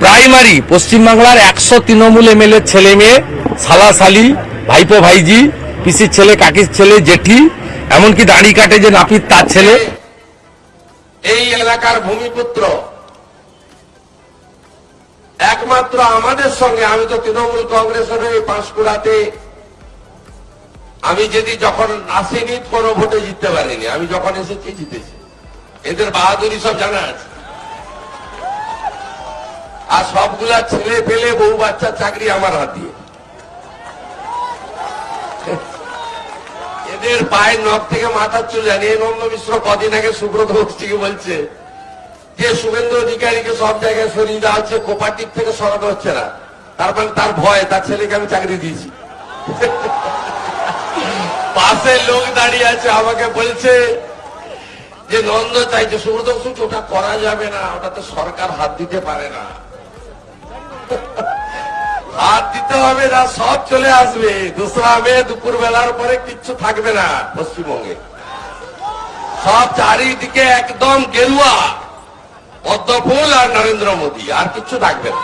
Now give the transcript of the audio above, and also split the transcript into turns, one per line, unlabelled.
Primary পশ্চিমবাংলার একশো Trinamool MLA ছেলে মেয়ে সালাসালি ভাইপো ভাইজি, পিসির ছেলে, কাকির ছেলে, জেঠি, এমনকি দাড়ি কাটে যে নাপিত তার ছেলে।
এই এলাকার ভূমিপুত্র, একমাত্র আমাদের সঙ্গে, আমি তো তৃণমূল কংগ্রেসের এই পাঁশকুড়াতে, আমি যদি যখন আসিনি, কোনো ভোটে জিততে পারিনি। আমি যখন এসেছি, জিতেছি। এদের বাহাদুরি সব জানা আছে। আর সবগুলা ছেলে পেলে বউ বাচ্চার চাকরি আমার হাত। এদের পায়ের নখ থেকে মাথার চুল জানিয়ে নন্দ মিশ্র কদিন আগে সুব্রত বক্সিকে বলছে যে শুভেন্দু অধিকারীকে সব জায়গায় সরিয়ে দেওয়া হচ্ছে কোপাটিক থেকে সরানো হচ্ছে না। তার মানে তার ভয়, তার ছেলেকে আমি চাকরি দিয়েছি। পাশে লোক দাঁড়িয়ে আছে, আমাকে বলছে যে, নন্দ চাইছে সুব্রত বক্সি, ওটা করা যাবে না, ওটাতে সরকার হাত দিতে পারে না। হাত দিতে হবে না, সব চলে আসবে। দোসরা মে দুপুর বেলার পরে কিচ্ছু থাকবে না পশ্চিমবঙ্গে। সব চারিদিকে একদম গেরুয়া, পদ্মফুল আর নরেন্দ্র মোদী, আর কিচ্ছু থাকবে না।